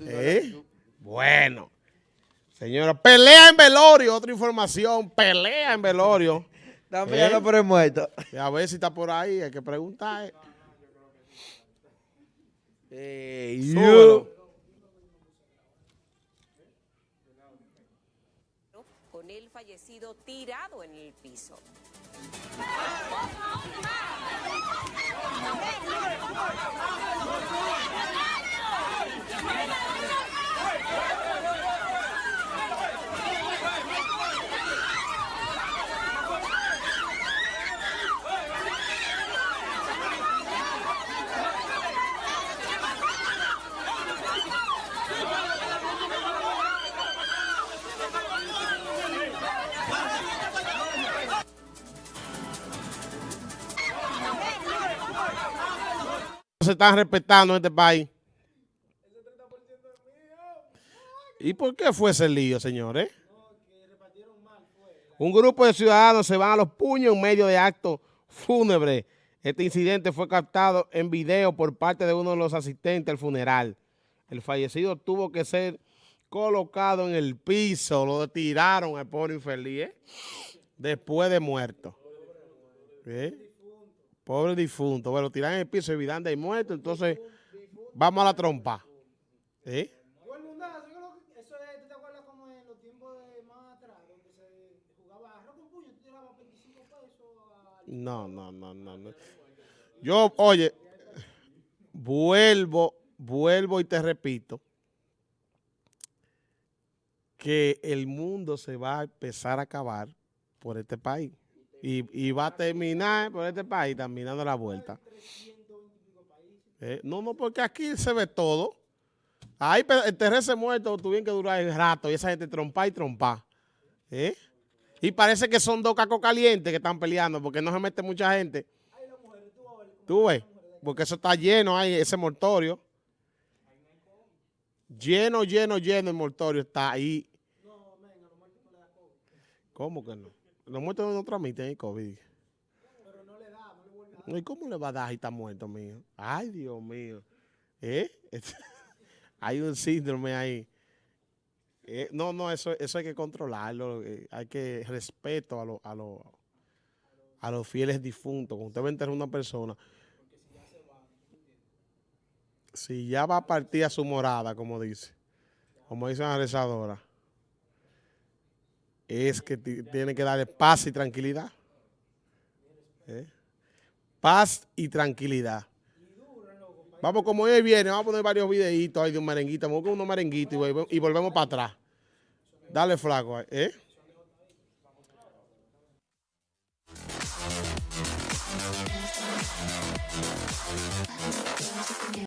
¿Eh? Bueno. Señora, pelea en velorio, otra información, pelea en velorio. Están peleando ¿Eh? por el muerto. A ver si está por ahí, hay que preguntar. Ey, Súbelo. con el fallecido tirado en el piso. Se están respetando en este país. ¿Y por qué fue ese lío, señores? Un grupo de ciudadanos se van a los puños en medio de actos fúnebres. Este incidente fue captado en video por parte de uno de los asistentes al funeral. El fallecido tuvo que ser colocado en el piso, lo tiraron al pobre infeliz, ¿eh? después de muerto. ¿Eh? Pobre difunto. Bueno, tiran el piso y Vidanda y muerto, entonces vamos a la trompa. ¿Eh? Igual mundazo, yo creo que eso es, ¿tú te acuerdas como en los tiempos de más atrás, donde se jugaba arroz con puño, tú tirabas 25 pesos a... No, no, no, no, no. Yo, oye, vuelvo, vuelvo y te repito que el mundo se va a empezar a acabar por este país. Y, y va a terminar por este país también dando la vuelta. Eh, no, no, porque aquí se ve todo. Ahí pe- enterrarse muerto tuvieron que durar el rato y esa gente trompa y trompa. ¿Eh? Y parece que son dos cacos calientes que están peleando porque no se mete mucha gente. Tú ves, porque eso está lleno ahí, ese mortorio. Lleno, lleno, lleno el mortorio está ahí. ¿Cómo que no? Los muertos no transmiten el COVID. ¿Y cómo le va a dar si está muerto, mío? Ay, Dios mío. ¿Eh? hay un síndrome ahí. Eh, no, no, eso, eso hay que controlarlo. eh, hay que respeto a, los a, los a los fieles difuntos. Cuando usted va a enterrar a una persona, si ya va a partir a su morada, como dice, como dice la rezadora, es que ti- tiene que darle paz y tranquilidad. ¿Eh? Paz y tranquilidad. Vamos, como hoy viene, vamos a poner varios videitos ahí de un merenguito. Vamos con unos merenguitos y, volve- y volvemos para atrás. Dale flaco, ¿eh?